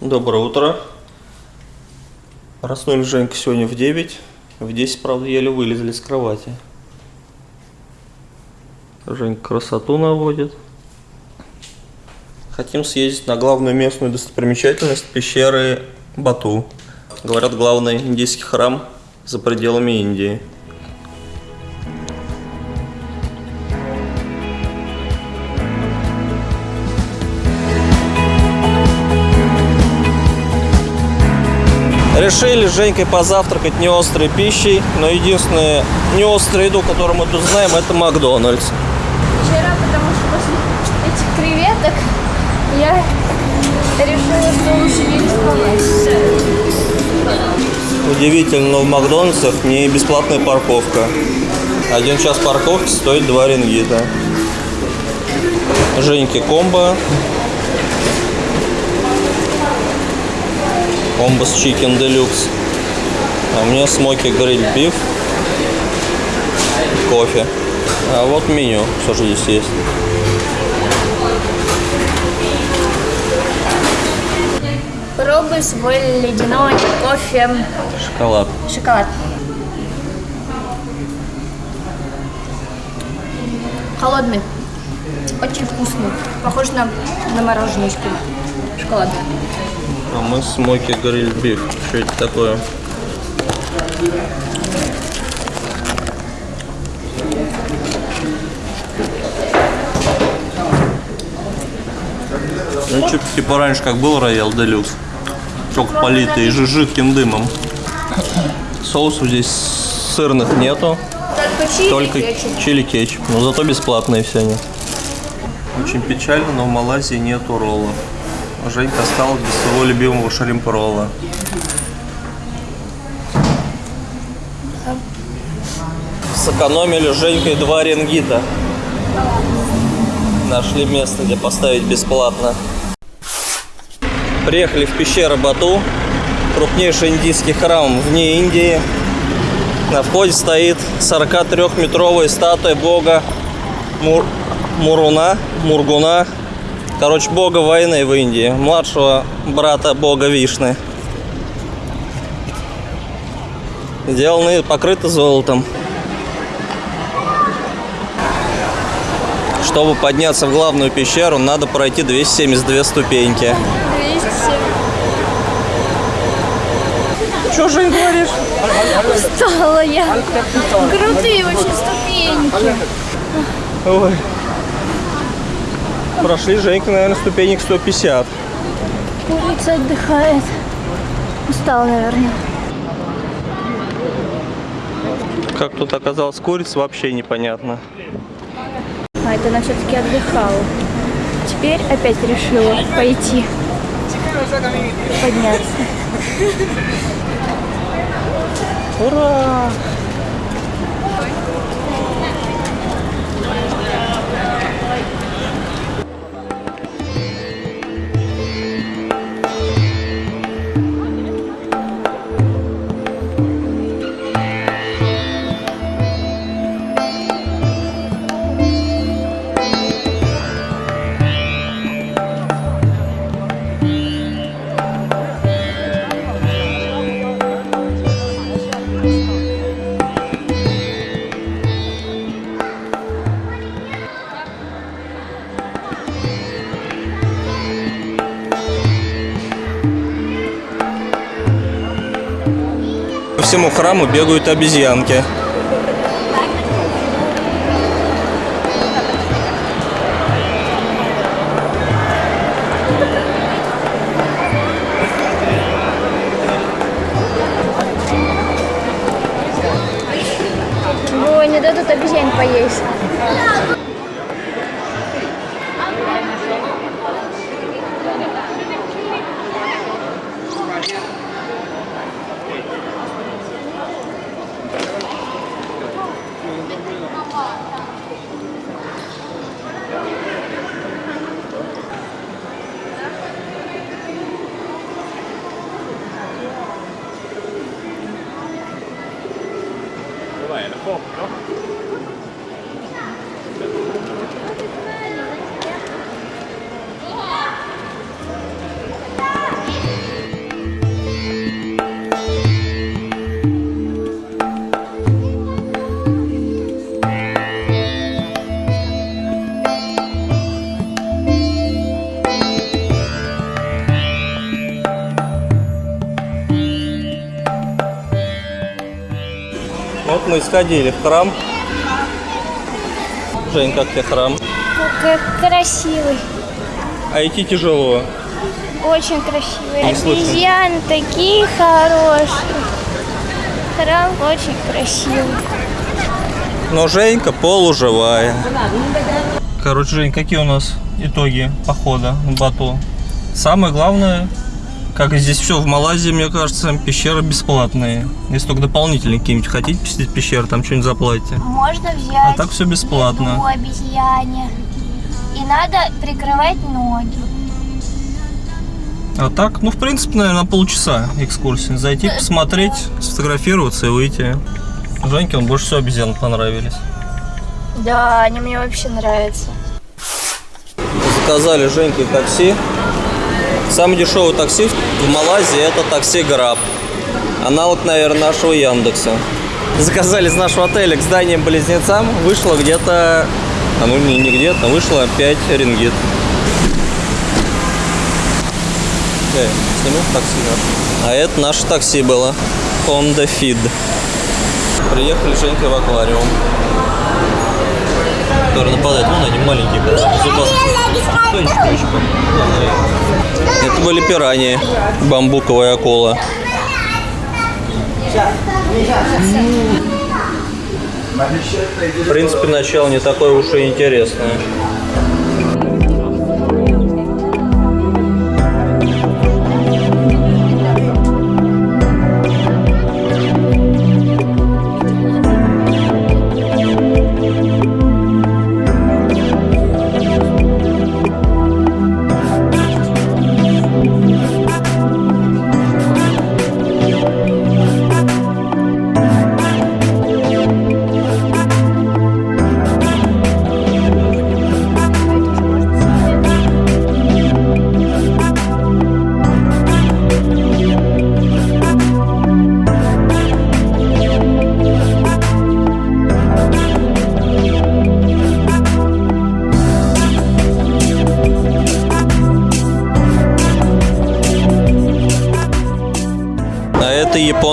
Доброе утро. Проснулись Женька сегодня в 9. В 10, правда, еле вылезли с кровати. Женька красоту наводит. Хотим съездить на главную местную достопримечательность пещеры Бату. Говорят, главный индийский храм за пределами Индии. Решили с Женькой позавтракать не острой пищей, но единственная не острая еду, которую мы тут знаем, это Макдональдс. Вчера, потому что после этих креветок я решила, что лучше не рисковать. Удивительно, но в Макдональдсах не бесплатная парковка. Один час парковки стоит 2 рингита. Женьки комбо. Комбо с чикен делюкс. А меня смоки гриль биф. Кофе. А вот меню, что же здесь есть. Пробуй свой ледяной кофе Шоколад. шоколад. Холодный. Очень вкусный. Похож на, на мороженочки. Шоколад. А мы смоки гриль биф. Что это такое? Ну, что типа раньше как был Роял Делюкс. Только политый жи- жидким дымом. Соусов здесь сырных нету. Только чили, Только кетчуп. чили кетчуп. Но зато бесплатные все они. Очень печально, но в Малайзии нету ролла. Женька осталась без своего любимого шримпа ролла. Сэкономили Женькой два рингита. Нашли место, где поставить бесплатно. Приехали в пещеру Бату. Крупнейший индийский храм вне Индии. На входе стоит 43-метровая статуя бога Мур- Муруна, Мургуна. Короче, бога войны в Индии. Младшего брата бога Вишны. Сделаны, покрыты золотом. Чтобы подняться в главную пещеру, надо пройти 272 ступеньки. 207. Что, Жень, говоришь? Устала я. Крутые очень ступеньки. Ой. Прошли, Женька, наверное, ступенек 150. Курица отдыхает. Устала, наверное. Как тут оказалась курица, вообще непонятно. А, это она все-таки отдыхала. Теперь опять решила пойти. Подняться. Ура! Всему храму бегают обезьянки. Ой, не дадут обезьян поесть. pouco, então. viu? Мы сходили в храм. Жень, как тебе храм? Как красивый. А идти тяжело. Очень красивый. Не слышно. Обезьяны такие хорошие. Храм очень красивый. Но Женька полуживая. Короче, Жень, какие у нас итоги похода в Бату? Самое главное, как и здесь все в Малайзии, мне кажется, пещеры бесплатные. Если только дополнительные какие-нибудь хотите посетить пещеры, там что-нибудь заплатите. Можно взять А так все бесплатно. обезьяне. И надо прикрывать ноги. А так, ну, в принципе, наверное, на полчаса экскурсии. Зайти, посмотреть, сфотографироваться и выйти. Женьке он больше всего обезьян понравились. Да, они мне вообще нравятся. Заказали Женьке такси. Самый дешевый такси в Малайзии это такси Граб. Аналог, наверное, нашего Яндекса. Заказали из нашего отеля к зданиям-близнецам. Вышло где-то... А ну не, не где-то, вышло 5 рингит. Эй, сниму такси наше. А это наше такси было. Honda Feed. Приехали с Женькой в аквариум. Который нападает, ну, на один маленький Это были пираньи, бамбуковая акула. В принципе, начало не такое уж и интересное.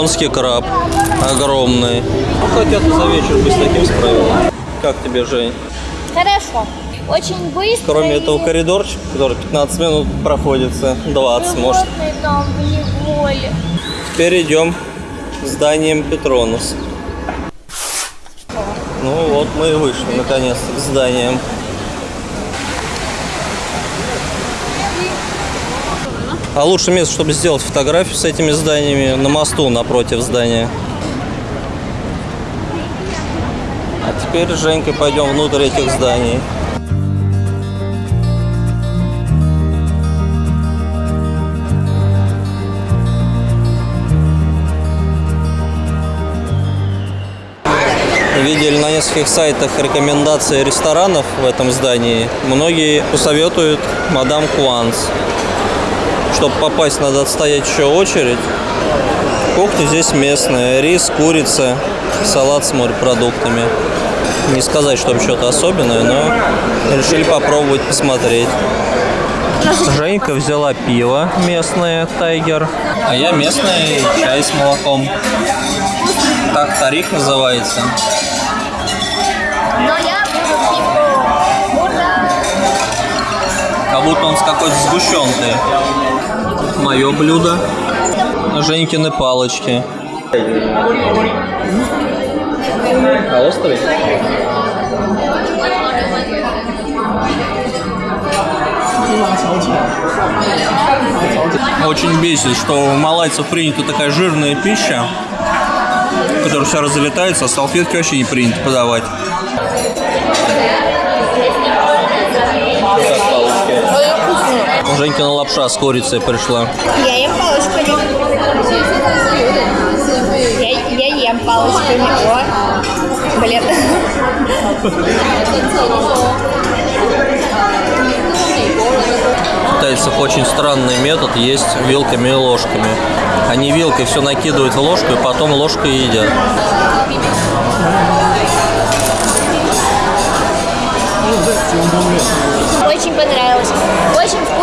Японский краб. Огромный. Ну, хотя ты за вечер бы с таким справилась. Как тебе, Жень? Хорошо. Очень быстро. Кроме и этого коридорчика, который 15 минут проходится, 20 может. животные там в. Теперь идем к зданиям Петронус. Ну вот мы и вышли наконец-то к зданиям. А лучшее место, чтобы сделать фотографию с этими зданиями, на мосту напротив здания. А теперь с Женькой пойдем внутрь этих зданий. видели на нескольких сайтах рекомендации ресторанов в этом здании. Многие посоветуют мадам Куанс. Чтобы попасть, надо отстоять еще очередь. Кухня здесь местная. Рис, курица, салат с морепродуктами. Не сказать, что что-то особенное, но решили попробовать посмотреть. Женька взяла пиво местное, Тайгер. А я местный чай с молоком. Так тариф называется. Но я Как будто он с какой-то сгущенкой. Мое блюдо. Женькины палочки. А острый? Очень бесит, что у малайцев принята такая жирная пища, которая вся разлетается, а салфетки вообще не принято подавать. Женькина лапша с курицей пришла. Я ем палочками. Я, я ем палочками. О, блин. Китайцев очень странный метод есть вилками и ложками. Они вилкой все накидывают в ложку и потом ложкой едят. Очень понравилось. Очень.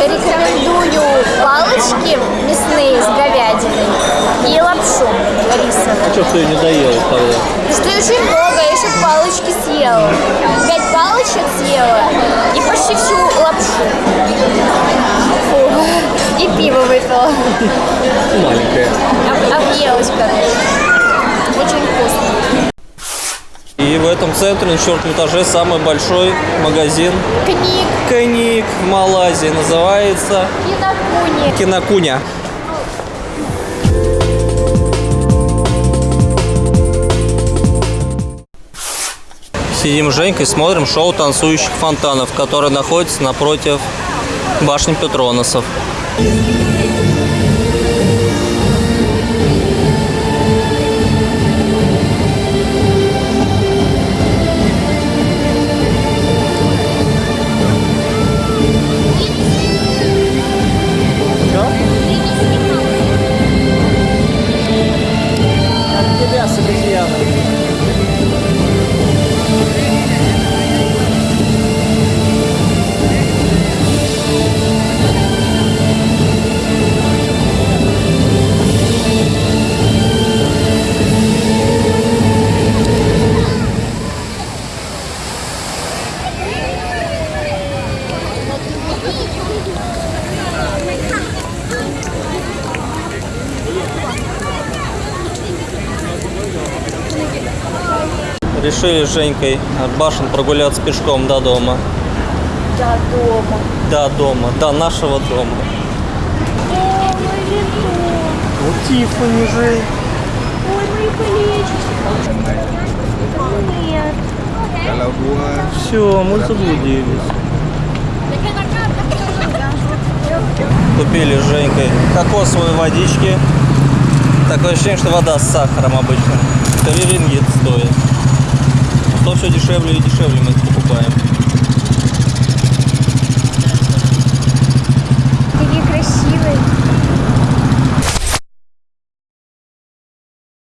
Рекомендую палочки мясные с говядиной и лапшу рисовую. что ты не доел тогда? Что очень много, я еще палочки съела. Пять палочек съела и почти всю лапшу. Фу. И пиво выпила. Маленькая. Об- Объелась, короче. Очень вкусно. И в этом центре на четвертом этаже самый большой магазин Книг, Книг в Малайзии. Называется кинокуни. Кинокуня. Сидим с Женькой, смотрим шоу танцующих фонтанов, которое находится напротив башни Петроносов. От Решили с Женькой от башен прогуляться пешком до дома. До дома. До дома, до нашего дома. О, мой вино. Вот Тиффани, Жень. Ой, мои колечки. Нет. Все, мы заблудились. Купили с Женькой кокосовые водички. Такое ощущение, что вода с сахаром обычно. 3 рингит стоит. То все дешевле и дешевле мы покупаем.